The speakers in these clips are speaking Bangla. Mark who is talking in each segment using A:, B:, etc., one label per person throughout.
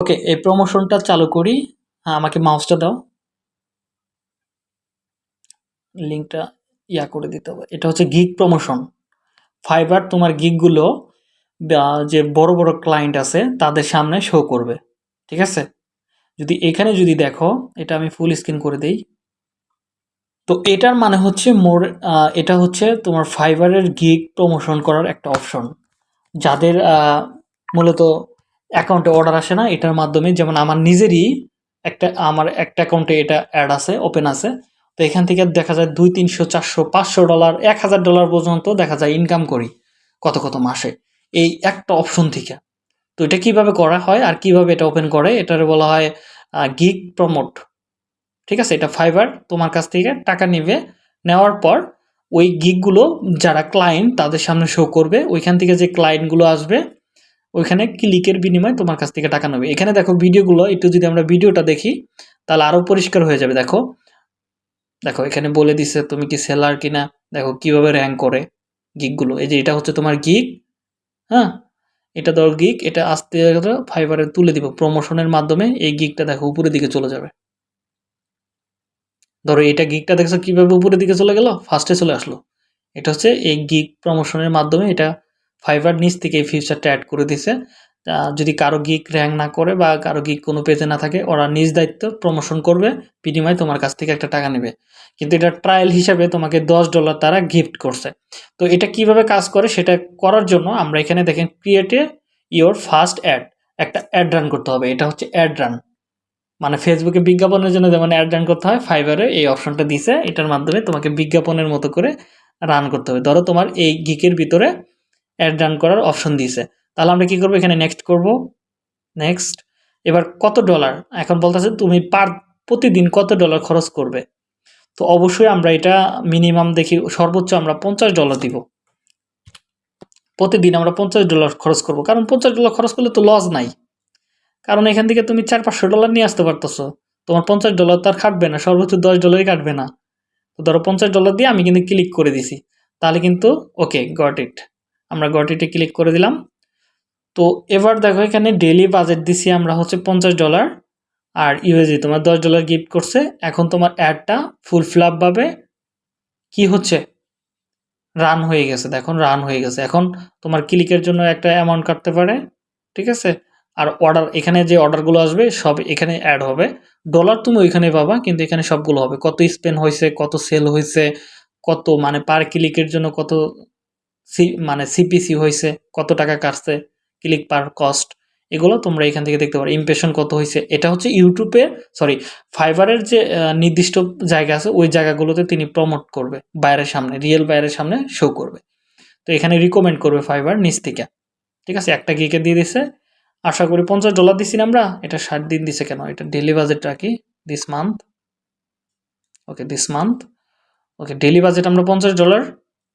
A: ওকে, এই প্রমোশনটা চালু করি। আমাকে মাউসটা দাও। লিঙ্কটা ইয়া করে দিতে হবে। এটা হচ্ছে গিগ প্রমোশন ফাইবার তোমার গিগগুলো যে বড় বড় ক্লায়েন্ট আছে, তাদের সামনে শো করবে। ঠিক আছে? যদি এখানে যদি দেখো, এটা আমি ফুল স্ক্রিন করে দেই। তো এটার মানে হচ্ছে মোর এটা হচ্ছে তোমার ফাইবারের গিগ প্রমোশন করার একটা অপশন যাদের মূলত অ্যাকাউন্টে অর্ডার আসে না, এটার মাধ্যমে যেমন আমার নিজেরই একটা, আমার একটা অ্যাকাউন্টে এটা অ্যাড আছে ওপেন আছে, তো এখান থেকে দেখা যায় দুই, তিনশো, চারশো, পাঁচশো ডলার এক হাজার ডলার পর্যন্ত দেখা যায় ইনকাম করি কত কত মাসে। এই একটা অপশন থেকে। তো এটা কীভাবে করা হয় আর কীভাবে এটা ওপেন করে, এটার বলা হয় গিগ প্রমোট ঠিক আছে? এটা ফাইবার তোমার কাছ থেকে টাকা নেবে, নেওয়ার পর ওই গিগগুলো যারা ক্লায়েন্ট তাদের সামনে শো করবে, ওইখান থেকে যে ক্লায়েন্টগুলো আসবে ওইখানে ক্লিকের বিনিময়ে তোমার কাছ থেকে টাকা নেবে। এখানে দেখো ভিডিওগুলো একটু যদি আমরা ভিডিওটা দেখি, তাহলে আরও পরিষ্কার হয়ে যাবে। দেখো দেখো, এখানে বলে দিছে তুমি কি সেলার কিনা? দেখো, কীভাবে র্যাঙ্ক করে গিকগুলো এই যে এটা হচ্ছে তোমার গিক হ্যাঁ? এটা ধর গিক এটা আস্তে ফাইবারে তুলে দিব। প্রমোশনের মাধ্যমে এই গিকটা দেখো উপরের দিকে চলে যাবে। ধরো, এটা গিকটা দেখছ কীভাবে উপরের দিকে চলে গেল? ফার্স্টে চলে আসলো। এটা হচ্ছে এই গিক প্রমোশনের মাধ্যমে এটা ফাইবার নিচ থেকে এই ফিউচারটা অ্যাড করে দিছে। যদি কারও গিক র্যাঙ্ক না করে বা কারও গিক কোনো পেজে না থাকে, ওরা নিজ দায়িত্ব প্রমোশন করবে, বিনিময়ে তোমার কাছ থেকে একটা টাকা নেবে। কিন্তু এটা ট্রায়াল হিসাবে তোমাকে দশ ডলার তারা গিফট করছে। তো এটা কীভাবে কাজ করে সেটা করার জন্য আমরা এখানে দেখেন ক্রিয়েটে ইওর ফার্স্ট অ্যাড একটা অ্যাড রান করতে হবে। এটা হচ্ছে অ্যাড রান মানে ফেসবুকে বিজ্ঞাপনের জন্য যেমন অ্যাড রান করতে হয় ফাইবারে এই অপশনটা দিছে। এটার মাধ্যমে তোমাকে বিজ্ঞাপনের মতো করে রান করতে হবে। ধরো তোমার এই গিকের ভিতরে অ্যাড রান করার অপশন দিয়েছে। তাহলে আমরা কি করব? এখানে নেক্সট করব। নেক্সট এবার কত ডলার এখন বলতেছে তুমি পার প্রতিদিন কত ডলার খরচ করবে? তো অবশ্যই আমরা এটা মিনিমাম দেখি, সর্বোচ্চ আমরা পঞ্চাশ ডলার দিব। প্রতিদিন আমরা পঞ্চাশ ডলার খরচ করব। কারণ পঞ্চাশ ডলার খরচ করলে তো লস নাই। কারণ এখান থেকে তুমি চার, পাঁচশো ডলার নিয়ে আসতে পারতেছো। তোমার পঞ্চাশ ডলার তো আর কাটবে না, সর্বোচ্চ দশ ডলারই কাটবে না। তো ধরো পঞ্চাশ ডলার দিয়ে আমি কিন্তু ক্লিক করে দিছি। তাহলে কিন্তু ওকে গট ইট আমরা গট ইটে ক্লিক করে দিলাম। তো এবার দেখো এখানে ডেলি বাজেট দিছি আমরা হচ্ছে পঞ্চাশ ডলার আর ইউএসি তোমার দশ ডলার গিফট করছে। এখন তোমার অ্যাডটা ফুল ফ্লাপভাবে কি হচ্ছে? রান হয়ে গেছে, দেখুন রান হয়ে গেছে। এখন তোমার ক্লিকের জন্য একটা অ্যামাউন্ট কাটতে পারে, ঠিক আছে? আর অর্ডার এখানে যে অর্ডারগুলো আসবে সব এখানে অ্যাড হবে। ডলার তুমি ওইখানে পাবা, কিন্তু এখানে সবগুলো হবে। কত স্পেন হয়েছে, কত সেল হয়েছে, কত মানে পার ক্লিকের জন্য কত সি মানে সিপিসি হয়েছে কত টাকা কাটছে ক্লিক পার কস্ট এগুলো তোমরা এখান থেকে দেখতে পারো। ইমপ্রেশন কত হয়েছে এটা হচ্ছে ইউটিউবে সরি ফাইবারের যে নির্দিষ্ট জায়গা আছে, ওই জায়গাগুলোতে তিনি প্রমোট করবে, বাইরের সামনে রিয়েল বাইরের সামনে শো করবে। তো এখানে রিকমেন্ড করবে ফাইবার নিচ থেকে, ঠিক আছে? একটা গিকে দিয়ে দিছে, আশা করি পঞ্চাশ ডলার দিছি না আমরা, এটা ষাট দিন দিছে কেন? এটা ডেলি বাজেট রাখি this month okay this month okay daily budget আমরা পঞ্চাশ ডলার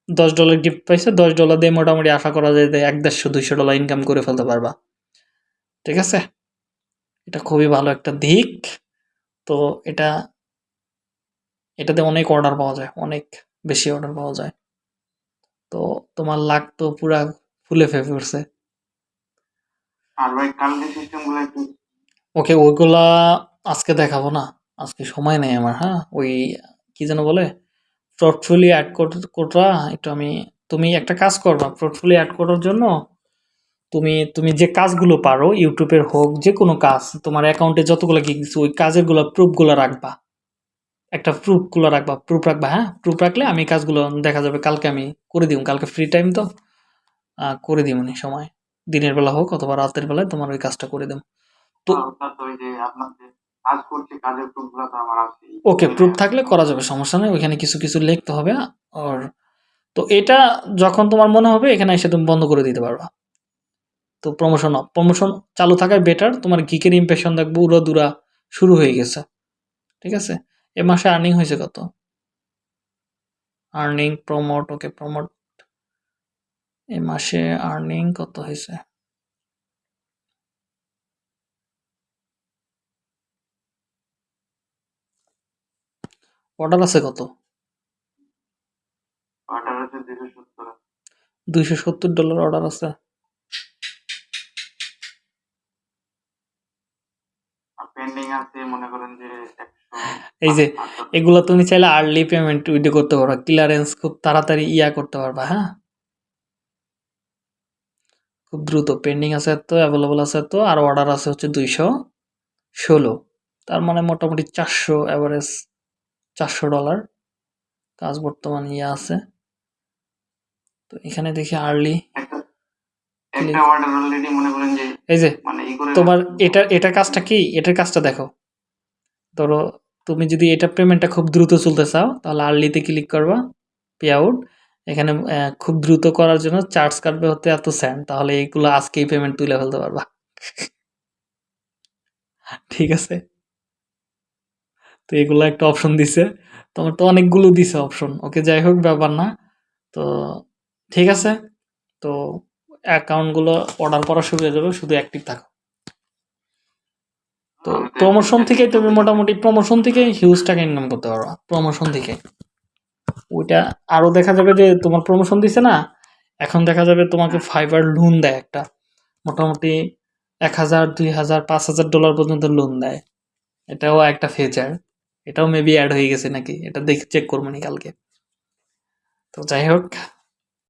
A: দশ ডলার গিফট পাইছে দশ ডলার দিয়ে মোটামুটি আশা করা যায় যে এক দেড়শো দুইশো ডলার ইনকাম করে ফেলতে পারবা। ঠিক আছে? এটা খুবই ভালো একটা দিক। তো এটা এটাতে অনেক অর্ডার পাওয়া যায় অনেক বেশি অর্ডার পাওয়া যায়। তো তোমার লাক তো পুরা ফুলে ফে পড়ছে ওকে ওইগুলা আজকে দেখাবো না। আজকে সময় নেই আমার হ্যাঁ? ওই কি যেন বলে? পোর্টফোলিও অ্যাড করা একটু আমি, তুমি একটা কাজ করবা পোর্টফোলিও অ্যাড করার জন্য তুমি তুমি যে কাজগুলো পারো ইউটিউবের হোক, যে কোনো কাজ, তোমার অ্যাকাউন্টে যতগুলো দিচ্ছে ওই কাজেরগুলো প্রুফগুলো রাখবা। একটা প্রুফগুলো রাখবা প্রুফ রাখবা হ্যাঁ? প্রুফ রাখলে আমি কাজগুলো, দেখা যাবে কালকে আমি করে দিব, কালকে ফ্রি টাইম তো করে দিব সময়। দিনের বেলা হোক অথবা রাতের বেলায় তোমার ওই কাজটা করে দেব। তো ওকে প্রুফ থাকলে করা যাবে, সমস্যা নেই, ওইখানে কিছু কিছু লিখতে হবে, আর তো এটা যখন তোমার মনে হবে, এখানে এসে তুমি বন্ধ করে দিতে পারবা। তো প্রমোশন প্রমোশন চালু থাকায় বেটার তোমার গিকের ইমপ্রেশন দেখব উড়ো দুরা শুরু হয়ে গেছে। ঠিক আছে? এ মাসে আর্নিং হয়েছে কত? আর্নিং প্রমোট ওকে প্রমোট এ মাসে আর্নিং কত হয়েছে? অর্ডার আছে কত? দুইশো সত্তর। ডলার অর্ডার আছে।
B: পেন্ডিং আছে মনে করেন যে
A: এই যে এগুলো তুমি চাইলে আর্লি পেমেন্ট উইডে করতে পারবা ক্লিয়ারেন্স খুব তাড়াতাড়ি ইয়া করতে পারবা হ্যাঁ? খুব দ্রুত। পেন্ডিং আছে এত অ্যাভেলেবল আছে এত আর অর্ডার আছে হচ্ছে দুইশো ষোলো। তার মানে মোটামুটি চারশো অ্যাভারেজ চারশো ডলার। কাজ বর্তমান ইয়ে আছে। তো এখানে দেখি আর্লি এই যে
B: মানে
A: তোমার এটা এটার কাজটা কি? এটার কাজটা দেখো। ধরো তুমি যদি এটা পেমেন্টটা খুব দ্রুত চলতে চাও তাহলে আর্লিতে ক্লিক করবা পে আউট এখানে খুব দ্রুত করার জন্য চার্জ কাটবে হতে এত সেন্ট তাহলে এইগুলো আজকেই পেমেন্ট তুলে ফেলতে পারবা। ঠিক আছে? তো এগুলো একটা অপশন দিছে। তোমার তো অনেকগুলো দিছে অপশন ওকে যাই হোক ব্যাপার না। তো ঠিক আছে। তো অ্যাকাউন্টগুলো অর্ডার করা শুরু হয়ে যাবে শুধু অ্যাক্টিভ থাকো। তো প্রমোশন থেকে তুমি মোটামুটি প্রমোশন থেকে হিউজ টাকা ইনকাম করতে পারো প্রমোশন থেকে। ওইটা আরও দেখা যাবে যে তোমার প্রমোশন দিছে না এখন দেখা যাবে তোমাকে ফাইবার লোন দেয় একটা। মোটামুটি এক হাজার দুই হাজার পাঁচ হাজার ডলার পর্যন্ত লোন দেয়। এটাও একটা ফিচার এটাও মেবি অ্যাড হয়ে গেছে নাকি? এটা দেখে চেক করব নি কালকে। তো যাই হোক।